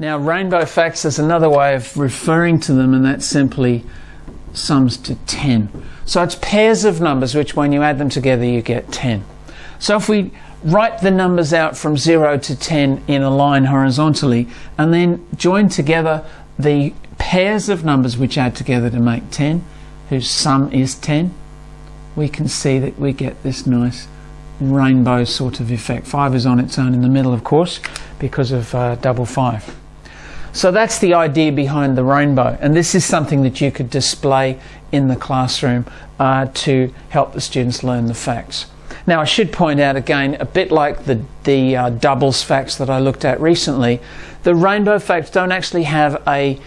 Now, rainbow facts is another way of referring to them, and that simply sums to 10. So it's pairs of numbers, which when you add them together, you get 10. So if we write the numbers out from 0 to 10 in a line horizontally, and then join together the pairs of numbers which add together to make 10, whose sum is 10, we can see that we get this nice rainbow sort of effect. 5 is on its own in the middle, of course, because of uh, double 5. So that's the idea behind the rainbow, and this is something that you could display in the classroom uh, to help the students learn the facts. Now, I should point out again, a bit like the, the uh, doubles facts that I looked at recently, the rainbow facts don't actually have a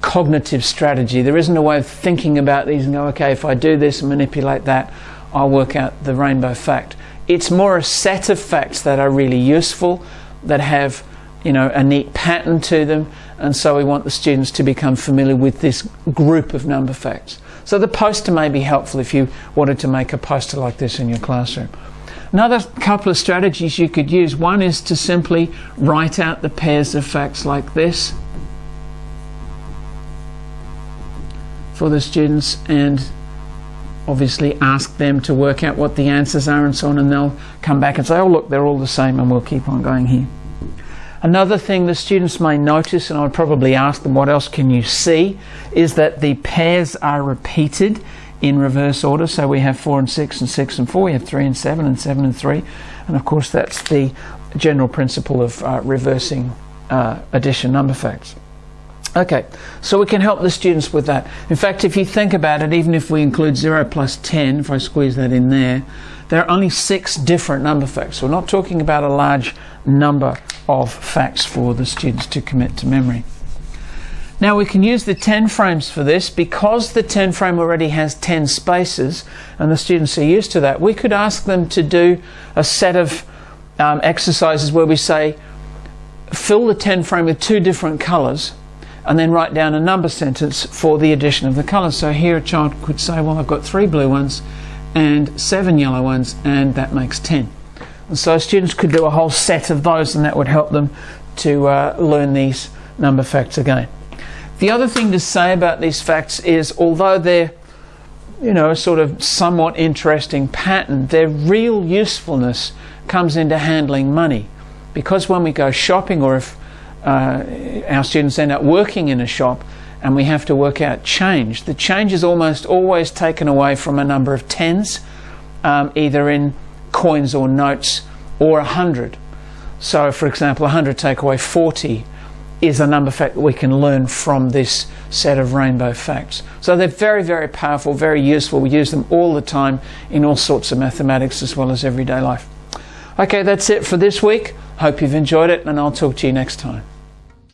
cognitive strategy. There isn't a way of thinking about these and go, okay, if I do this and manipulate that, I'll work out the rainbow fact. It's more a set of facts that are really useful, that have you know, a neat pattern to them, and so we want the students to become familiar with this group of number facts. So the poster may be helpful if you wanted to make a poster like this in your classroom. Another couple of strategies you could use, one is to simply write out the pairs of facts like this for the students and obviously ask them to work out what the answers are and so on and they'll come back and say, oh look, they're all the same and we'll keep on going here. Another thing the students may notice, and I would probably ask them what else can you see, is that the pairs are repeated in reverse order. So we have 4 and 6 and 6 and 4, we have 3 and 7 and 7 and 3. And of course that's the general principle of uh, reversing uh, addition number facts. Okay, so we can help the students with that. In fact, if you think about it, even if we include 0 plus 10, if I squeeze that in there, there are only six different number facts. We're not talking about a large number of facts for the students to commit to memory. Now we can use the 10 frames for this because the 10 frame already has 10 spaces and the students are used to that. We could ask them to do a set of um, exercises where we say fill the 10 frame with two different colours and then write down a number sentence for the addition of the colours. So here a child could say, well I've got three blue ones and seven yellow ones and that makes 10. And so students could do a whole set of those and that would help them to uh, learn these number facts again. The other thing to say about these facts is although they're you know, a sort of somewhat interesting pattern, their real usefulness comes into handling money. Because when we go shopping or if uh, our students end up working in a shop and we have to work out change, the change is almost always taken away from a number of tens, um, either in coins or notes or a 100. So, for example, a 100 take away 40 is a number fact that we can learn from this set of rainbow facts. So they're very, very powerful, very useful. We use them all the time in all sorts of mathematics as well as everyday life. Okay, that's it for this week. Hope you've enjoyed it, and I'll talk to you next time.